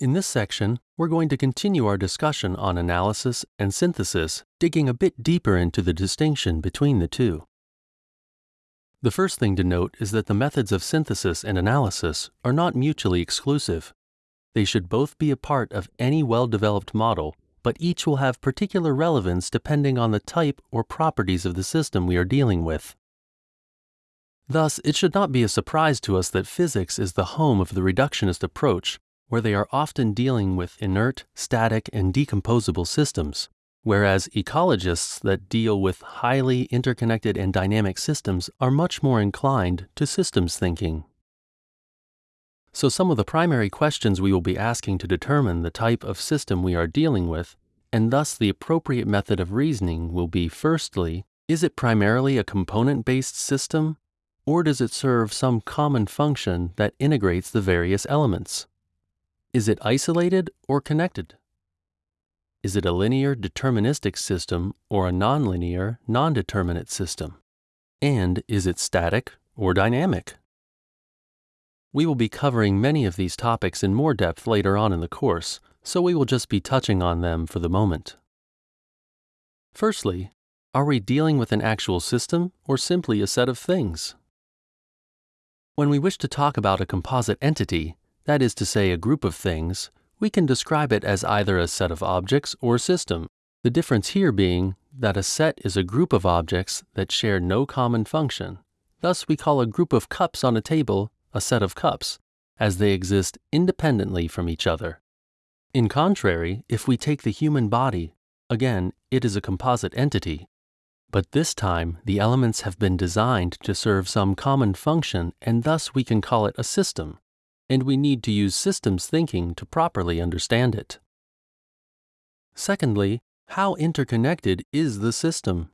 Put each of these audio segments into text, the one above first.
In this section, we're going to continue our discussion on analysis and synthesis, digging a bit deeper into the distinction between the two. The first thing to note is that the methods of synthesis and analysis are not mutually exclusive. They should both be a part of any well developed model, but each will have particular relevance depending on the type or properties of the system we are dealing with. Thus, it should not be a surprise to us that physics is the home of the reductionist approach where they are often dealing with inert, static, and decomposable systems, whereas ecologists that deal with highly interconnected and dynamic systems are much more inclined to systems thinking. So, some of the primary questions we will be asking to determine the type of system we are dealing with, and thus the appropriate method of reasoning, will be firstly, is it primarily a component based system, or does it serve some common function that integrates the various elements? Is it isolated or connected? Is it a linear deterministic system or a nonlinear non-determinate system? And is it static or dynamic? We will be covering many of these topics in more depth later on in the course, so we will just be touching on them for the moment. Firstly, are we dealing with an actual system or simply a set of things? When we wish to talk about a composite entity, that is to say, a group of things, we can describe it as either a set of objects or system. The difference here being that a set is a group of objects that share no common function. Thus, we call a group of cups on a table a set of cups, as they exist independently from each other. In contrary, if we take the human body, again, it is a composite entity. But this time, the elements have been designed to serve some common function, and thus we can call it a system and we need to use systems thinking to properly understand it. Secondly, how interconnected is the system?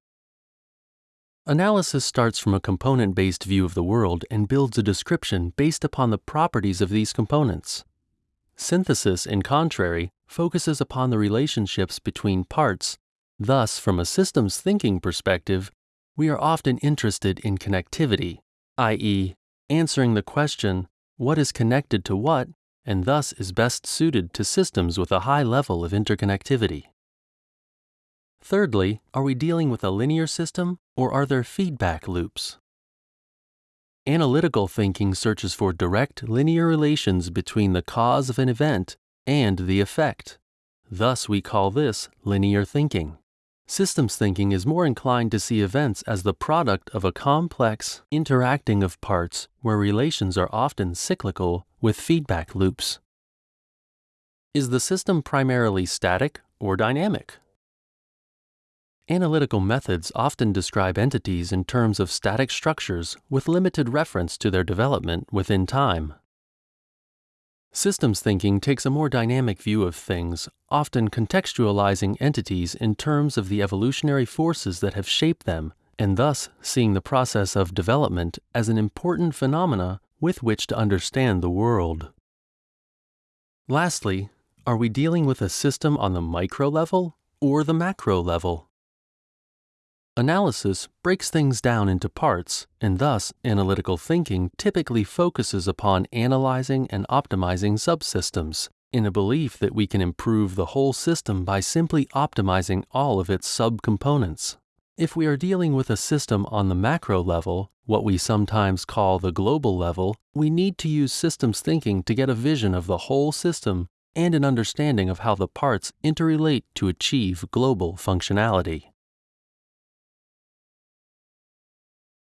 Analysis starts from a component based view of the world and builds a description based upon the properties of these components. Synthesis, in contrary, focuses upon the relationships between parts. Thus, from a systems thinking perspective, we are often interested in connectivity, i.e., answering the question what is connected to what, and thus is best suited to systems with a high level of interconnectivity. Thirdly, are we dealing with a linear system or are there feedback loops? Analytical thinking searches for direct linear relations between the cause of an event and the effect. Thus, we call this linear thinking. Systems thinking is more inclined to see events as the product of a complex interacting of parts where relations are often cyclical with feedback loops. Is the system primarily static or dynamic? Analytical methods often describe entities in terms of static structures with limited reference to their development within time. Systems thinking takes a more dynamic view of things, often contextualizing entities in terms of the evolutionary forces that have shaped them, and thus seeing the process of development as an important phenomena with which to understand the world. Lastly, are we dealing with a system on the micro level or the macro level? Analysis breaks things down into parts, and thus analytical thinking typically focuses upon analyzing and optimizing subsystems in a belief that we can improve the whole system by simply optimizing all of its subcomponents. If we are dealing with a system on the macro level, what we sometimes call the global level, we need to use systems thinking to get a vision of the whole system and an understanding of how the parts interrelate to achieve global functionality.